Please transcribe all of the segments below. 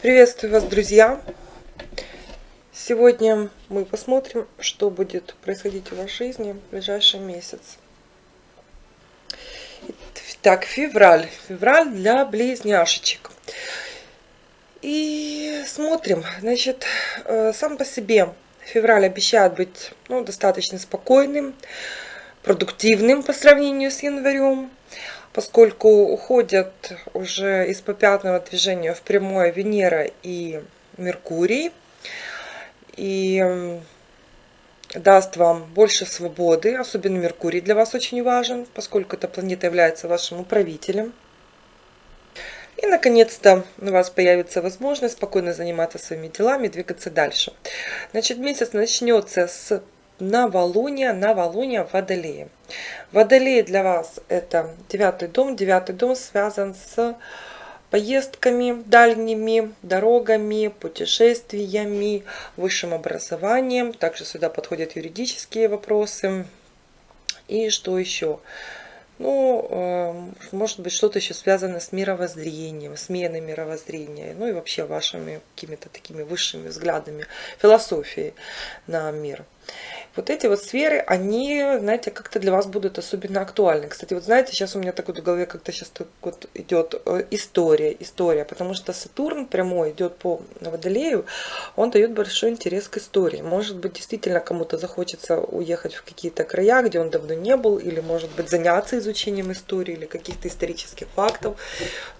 Приветствую вас, друзья! Сегодня мы посмотрим, что будет происходить в вашей жизни в ближайший месяц. Итак, февраль. Февраль для близняшечек. И смотрим. Значит, э, сам по себе февраль обещает быть ну, достаточно спокойным, продуктивным по сравнению с январем поскольку уходят уже из попятного движения в прямое Венера и Меркурий. И даст вам больше свободы, особенно Меркурий для вас очень важен, поскольку эта планета является вашим управителем. И, наконец-то, у вас появится возможность спокойно заниматься своими делами, двигаться дальше. Значит, месяц начнется с новолуния, новолуния в Водолее. Водолей для вас это девятый дом. Девятый дом связан с поездками дальними, дорогами, путешествиями, высшим образованием. Также сюда подходят юридические вопросы. И что еще? Ну, эм, может быть, что-то еще связано с мировоззрением, сменой мировоззрения, ну и вообще вашими какими-то такими высшими взглядами, философией на мир вот эти вот сферы, они, знаете, как-то для вас будут особенно актуальны. Кстати, вот знаете, сейчас у меня так вот в голове как-то сейчас так вот идет э, история, история, потому что Сатурн прямой идет по Водолею, он дает большой интерес к истории. Может быть, действительно кому-то захочется уехать в какие-то края, где он давно не был, или, может быть, заняться изучением истории или каких-то исторических фактов.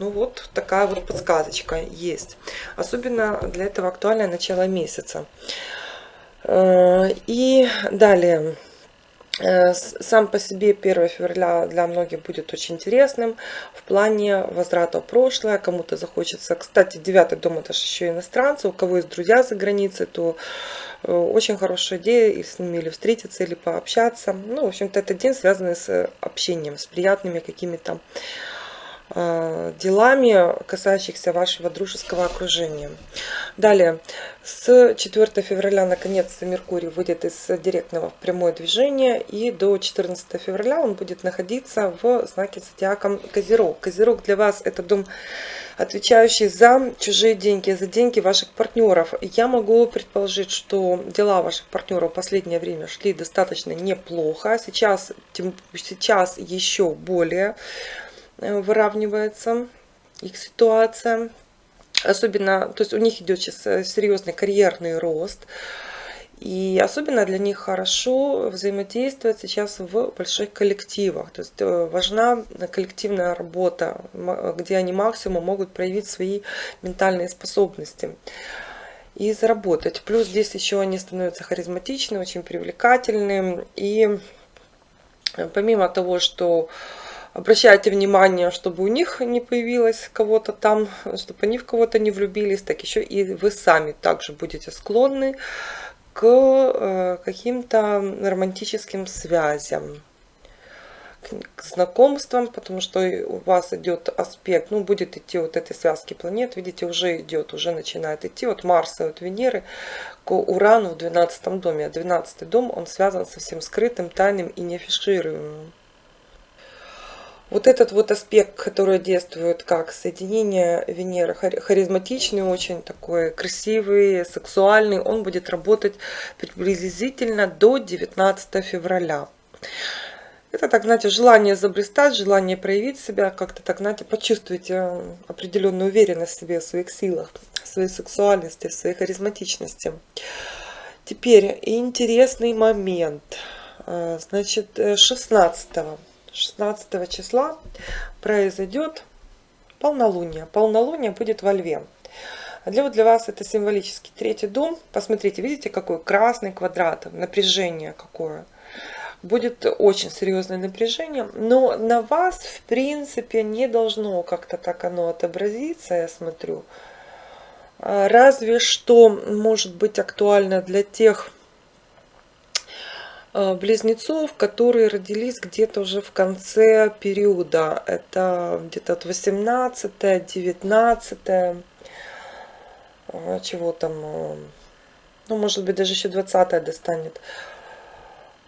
Ну вот такая вот подсказочка есть. Особенно для этого актуальное начало месяца. Э, и далее. Э, сам по себе 1 февраля для многих будет очень интересным в плане возврата в прошлое. Кому-то захочется... Кстати, 9 дом это же еще иностранцы. У кого есть друзья за границей, то э, очень хорошая идея и с ними или встретиться, или пообщаться. Ну, в общем-то, это день связанный с общением, с приятными какими-то делами, касающихся вашего дружеского окружения. Далее, с 4 февраля наконец-то Меркурий выйдет из директного в прямое движение, и до 14 февраля он будет находиться в знаке зодиака Козерог. Козерог для вас это дом, отвечающий за чужие деньги, за деньги ваших партнеров. Я могу предположить, что дела ваших партнеров в последнее время шли достаточно неплохо. Сейчас, сейчас еще более Э, выравнивается их ситуация. Особенно, то есть у них идет сейчас э, серьезный карьерный рост. И особенно для них хорошо взаимодействовать сейчас в больших коллективах. То есть э, важна коллективная работа, где они максимум могут проявить свои ментальные способности и заработать. Плюс здесь еще они становятся харизматичны, очень привлекательны. И помимо того, что обращайте внимание, чтобы у них не появилось кого-то там, чтобы они в кого-то не влюбились, так еще и вы сами также будете склонны к э, каким-то романтическим связям к знакомствам, потому что у вас идет аспект, ну, будет идти вот этой связки планет, видите, уже идет, уже начинает идти от Марса, от Венеры к Урану в 12 доме. А 12 дом, он связан со всем скрытым, тайным и неафишируемым. Вот этот вот аспект, который действует как соединение Венеры, харизматичный, очень такой красивый, сексуальный, он будет работать приблизительно до 19 февраля. Это, так знаете, желание заблистать, желание проявить себя, как-то так, знаете, почувствуйте определенную уверенность в себе, в своих силах, в своей сексуальности, в своей харизматичности. Теперь интересный момент. Э, значит, 16 -го. 16 числа произойдет полнолуние. Полнолуние будет во Льве. Вот для вас это символический третий дом. Посмотрите, видите, какой красный квадрат, напряжение какое. Будет очень серьезное напряжение, но на вас, в принципе, не должно как-то так оно отобразиться, я смотрю. Разве что может быть актуально для тех близнецов, которые родились где-то уже в конце периода. Это где-то от 18 19 э, чего там, э, ну, может быть, даже еще 20 достанет.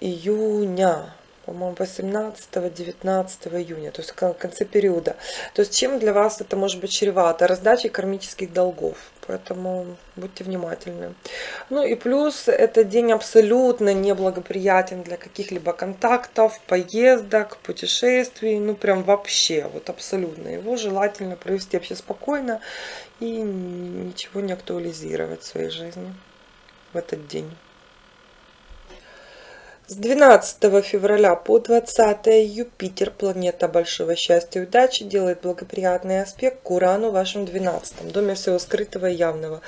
Июня. По-моему, 18-19 июня, то есть в конце периода. То есть чем для вас это может быть чревато? Раздачей кармических долгов. Поэтому будьте внимательны. Ну и плюс, этот день абсолютно неблагоприятен для каких-либо контактов, поездок, путешествий. Ну прям вообще, вот абсолютно. Его желательно провести вообще спокойно и ничего не актуализировать в своей жизни в этот день. С 12 февраля по 20 Юпитер, планета большого счастья и удачи, делает благоприятный аспект к Урану в вашем 12 доме всего скрытого и явного.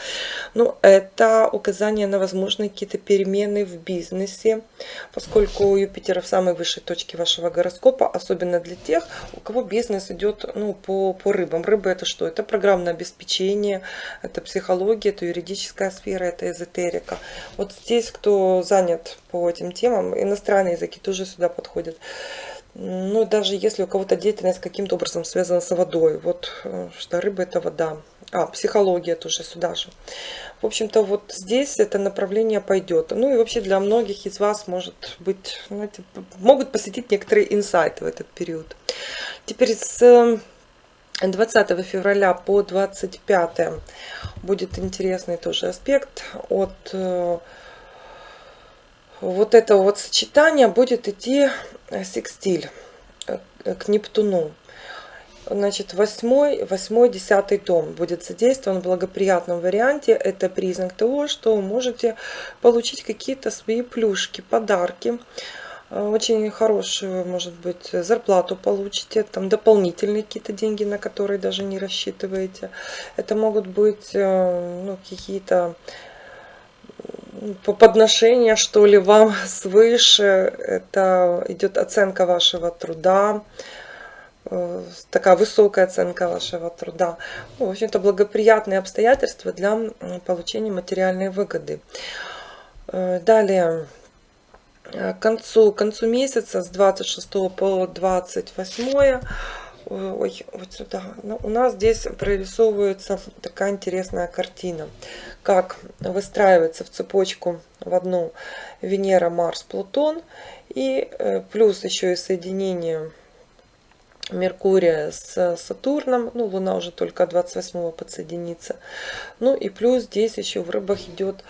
Ну, это указание на возможные какие-то перемены в бизнесе, поскольку Юпитер в самой высшей точке вашего гороскопа, особенно для тех, у кого бизнес идет ну, по, по рыбам. Рыбы это что? Это программное обеспечение, это психология, это юридическая сфера, это эзотерика. Вот здесь, кто занят по этим темам, иностранные языки тоже сюда подходят. Ну, даже если у кого-то деятельность каким-то образом связана с водой. Вот э, что рыба это вода. А, психология тоже сюда же. В общем-то, вот здесь это направление пойдет. Ну и вообще для многих из вас может быть, знаете, могут посетить некоторые инсайты в этот период. Теперь с 20 февраля по 25 будет интересный тоже аспект от э, вот это вот сочетание будет идти э, секстиль э, к Нептуну. Значит, восьмой, восьмой, десятый дом будет задействован в благоприятном варианте. Это признак того, что вы можете получить какие-то свои плюшки, подарки. Э, очень хорошую, может быть, зарплату получите, там дополнительные какие-то деньги, на которые даже не рассчитываете. Это могут быть ну, какие-то по подношения, что ли, вам свыше. Это идет оценка вашего труда, э, такая высокая оценка вашего труда. В общем-то, благоприятные обстоятельства для получения материальной выгоды. Э, далее, э, к концу, к концу месяца с 26 по 28 ой, вот сюда. Ну, у нас здесь прорисовывается такая интересная картина, как выстраивается в цепочку в одну Венера, Марс, Плутон, и э, плюс еще и соединение Меркурия с Сатурном, ну, Луна уже только 28 подсоединится. Ну и плюс здесь еще в рыбах идет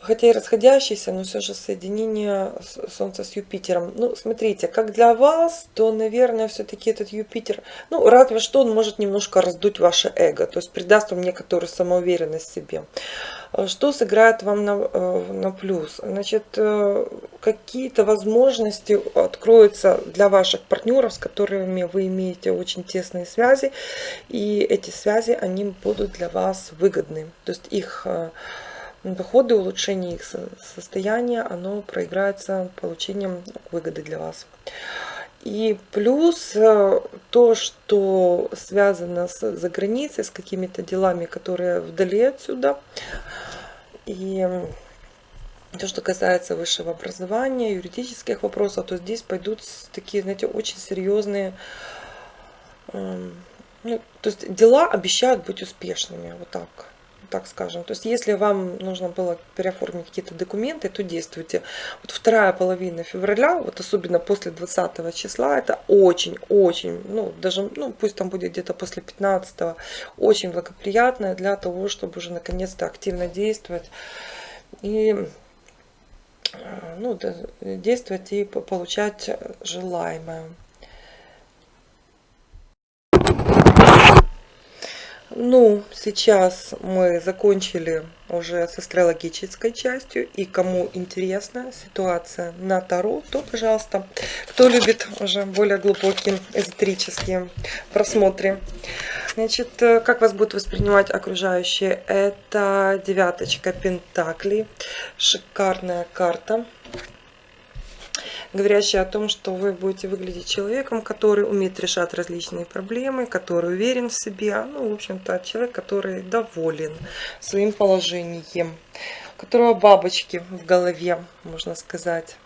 хотя и расходящиеся, но все же соединение Солнца с Юпитером. Ну, смотрите, как для вас, то, наверное, все-таки этот Юпитер, ну, разве что он может немножко раздуть ваше эго, то есть придаст вам некоторую самоуверенность в себе. Что сыграет вам на, э, на плюс? Значит, э, какие-то возможности откроются для ваших партнеров, с которыми вы имеете очень тесные связи, и эти связи, они будут для вас выгодны. То есть их э, доходы, улучшение их состояния, оно проиграется получением выгоды для вас. И плюс э, то, что связано с заграницей, с какими-то делами, которые вдали отсюда. И то, что касается высшего образования, юридических вопросов, то здесь пойдут такие, знаете, очень серьезные, эм, ну, то есть дела обещают быть успешными, вот так так скажем. То есть, если вам нужно было переоформить какие-то документы, то действуйте. Вот вторая половина февраля, вот особенно после 20 числа, это очень-очень, ну, даже, ну, пусть там будет где-то после 15 очень благоприятное для того, чтобы уже наконец-то активно действовать и э, ну, действовать и получать желаемое. Ну, сейчас мы закончили уже с астрологической частью. И кому интересна ситуация на Таро, то, пожалуйста, кто любит уже более глубокие эзотерические просмотры. Значит, э, как вас будут воспринимать окружающие? Это девяточка Пентаклей. Шикарная карта говорящая о том, что вы будете выглядеть человеком, который умеет решать различные проблемы, который уверен в себе, ну, в общем-то, человек, который доволен своим положением, у которого бабочки в голове, можно сказать.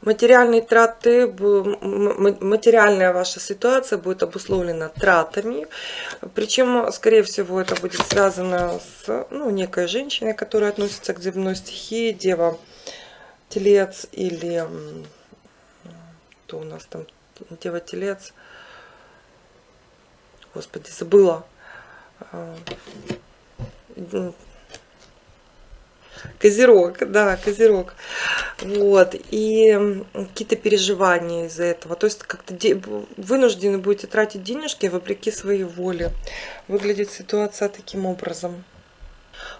Материальные траты, материальная ваша ситуация будет обусловлена тратами. Причем, скорее всего, это будет связано с ну, некой женщиной, которая относится к земной стихии, дева телец или кто у нас там дева телец господи забыла а, Козерог, да, Козерог. Вот, и какие-то переживания из-за этого. То есть как-то вынуждены будете тратить денежки вопреки своей воле. Выглядит ситуация таким образом.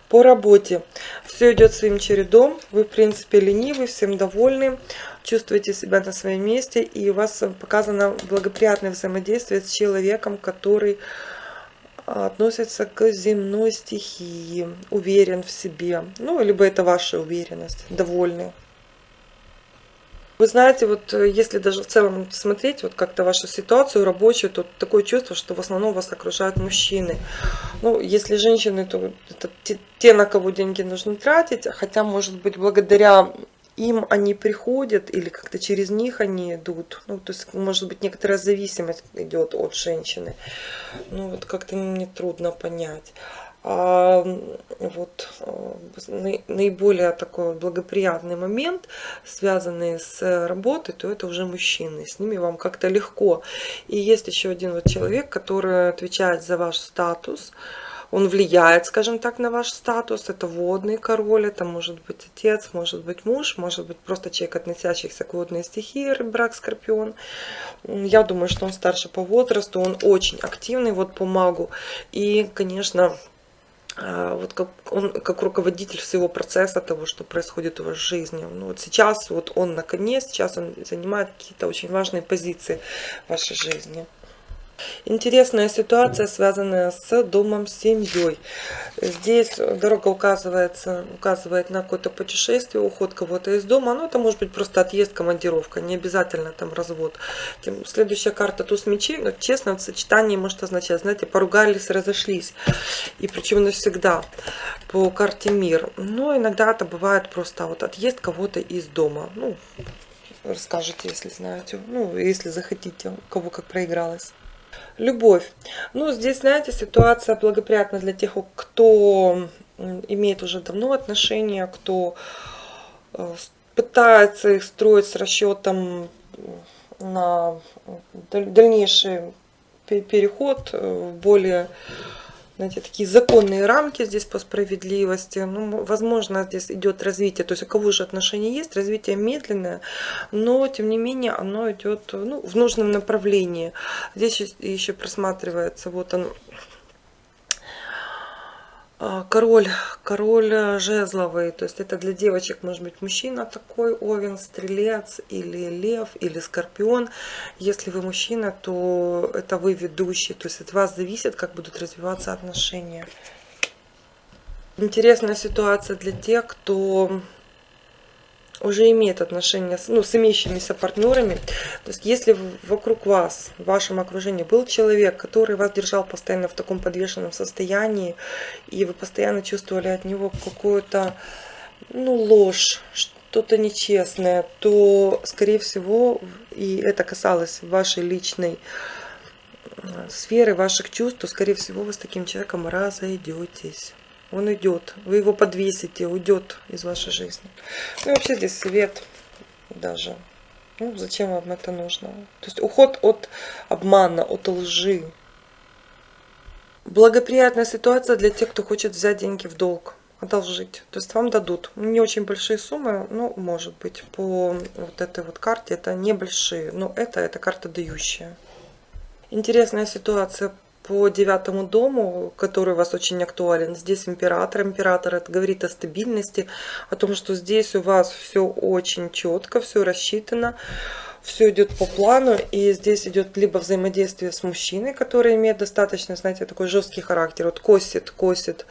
По работе все идет своим чередом, вы в принципе ленивы, всем довольны, чувствуете себя на своем месте и у вас показано благоприятное взаимодействие с человеком, который относится к земной стихии, уверен в себе. Ну, либо это ваша уверенность, довольны. Вы знаете, вот э, если даже в целом смотреть вот как-то вашу ситуацию рабочую, то такое чувство, что в основном вас окружают мужчины. Ну, если женщины, то это те, те на кого деньги нужно тратить, хотя, может быть, благодаря им они приходят или как-то через них они идут. Ну, то есть, может быть, некоторая зависимость идет от женщины. Ну, вот как-то мне трудно понять. А вот а, наиболее такой благоприятный момент, связанный с работой, то это уже мужчины. С ними вам как-то легко. И есть еще один вот человек, который отвечает за ваш статус, он влияет, скажем так, на ваш статус. Это водный король, это может быть отец, может быть муж, может быть просто человек, относящийся к водной стихии, брак, скорпион. Я думаю, что он старше по возрасту, он очень активный вот по магу. И, конечно, вот как он как руководитель всего процесса того, что происходит в жизни. Ну, вот сейчас вот он наконец, сейчас он занимает какие-то очень важные позиции в вашей жизни. Интересная ситуация, связанная с домом, с семьей. Здесь дорога указывается, указывает на какое-то путешествие, уход кого-то из дома. Ну, это может быть просто отъезд, командировка, не обязательно там развод. Следующая карта туз мечей, но честно, в сочетании может означать, знаете, поругались, разошлись. И причем навсегда по карте мир. Но иногда это бывает просто вот отъезд кого-то из дома. Ну, расскажете, если знаете, ну, если захотите, у кого как проигралось. Любовь. Ну, здесь, знаете, ситуация благоприятна для тех, кто имеет уже давно отношения, кто э, пытается их строить с расчетом на дальнейший переход в более знаете, такие законные рамки здесь по справедливости. Ну, возможно, здесь идет развитие. То есть у кого же отношения есть, развитие медленное, но тем не менее оно идет ну, в нужном направлении. Здесь еще просматривается вот он а, король, король э, жезловый, то есть это для девочек может быть мужчина такой, овен, стрелец или лев или скорпион. Если вы мужчина, то это вы ведущий, то есть от вас зависит, как будут развиваться отношения. Интересная ситуация для тех, кто уже имеет отношения с, ну, с имеющимися партнерами. То есть если вокруг вас, в вашем окружении был человек, который вас держал постоянно в таком подвешенном состоянии, и вы постоянно чувствовали от него какую-то ну, ложь, что-то нечестное, то, скорее всего, и это касалось вашей личной э, сферы, ваших чувств, то, скорее всего, вы с таким человеком разойдетесь он уйдет. Вы его подвесите, уйдет из вашей жизни. Ну и вообще здесь свет даже. Ну, зачем вам это нужно? То есть уход от обмана, от лжи. Благоприятная ситуация для тех, кто хочет взять деньги в долг, одолжить. То есть вам дадут не очень большие суммы, ну, может быть, по вот этой вот карте это небольшие, но это, это карта дающая. Интересная ситуация по девятому дому, который у вас очень актуален. Здесь император. Император это говорит о стабильности, о том, что здесь у вас все очень четко, все рассчитано все идет по плану, и здесь идет либо взаимодействие с мужчиной, который имеет достаточно, знаете, такой жесткий характер, вот косит, косит,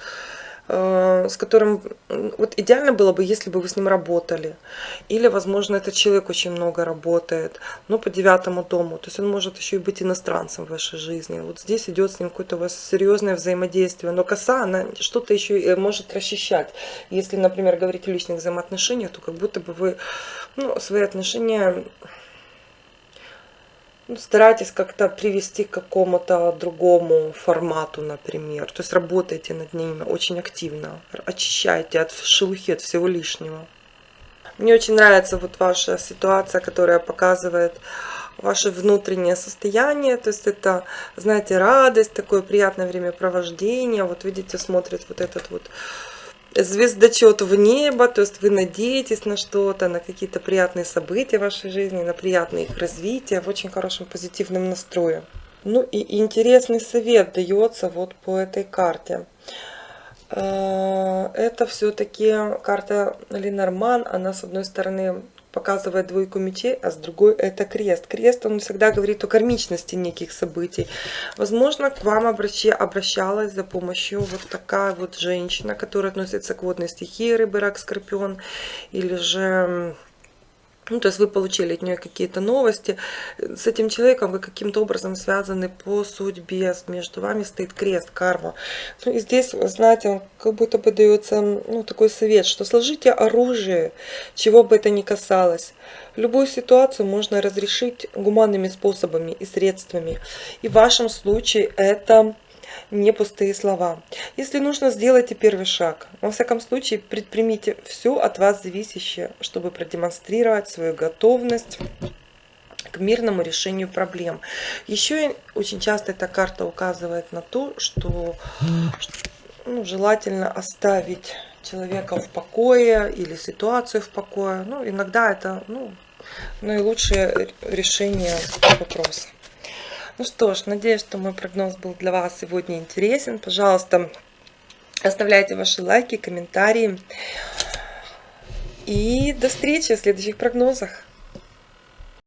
с которым вот идеально было бы, если бы вы с ним работали. Или, возможно, этот человек очень много работает, но по девятому дому. То есть он может еще и быть иностранцем в вашей жизни. Вот здесь идет с ним какое-то у вас серьезное взаимодействие. Но коса, она что-то еще и может расчищать. Если, например, говорить о личных взаимоотношениях, то как будто бы вы ну, свои отношения ну, старайтесь как-то привести к какому-то другому формату, например. То есть работайте над ними очень активно, очищайте от шелухи, от всего лишнего. Мне очень нравится вот ваша ситуация, которая показывает ваше внутреннее состояние, то есть это, знаете, радость, такое приятное времяпровождение, вот видите, смотрит вот этот вот звездочет в небо, то есть вы надеетесь на что-то, на какие-то приятные события в вашей жизни, на приятное их развитие в очень хорошем позитивном настрое. Ну и интересный совет дается вот по этой карте. Э, это все-таки карта Ленорман, она с одной стороны показывает двойку мечей, а с другой это крест. Крест, он всегда говорит о кармичности неких событий. Возможно, к вам обращи, обращалась за помощью вот такая вот женщина, которая относится к водной стихии, рыбы, рак, скорпион, или же ну, то есть вы получили от нее какие-то новости. С этим человеком вы каким-то образом связаны по судьбе. Между вами стоит крест, карма. Ну, и здесь, знаете, как будто бы дается ну, такой совет, что сложите оружие, чего бы это ни касалось. Любую ситуацию можно разрешить гуманными способами и средствами. И в вашем случае это не пустые слова. Если нужно, сделайте первый шаг. Во всяком случае, предпримите все от вас зависящее, чтобы продемонстрировать свою готовность к мирному решению проблем. Еще очень часто эта карта указывает на то, что ну, желательно оставить человека в покое или ситуацию в покое. Ну, иногда это ну, наилучшее решение вопроса. Ну что ж, надеюсь, что мой прогноз был для вас сегодня интересен. Пожалуйста, оставляйте ваши лайки, комментарии. И до встречи в следующих прогнозах.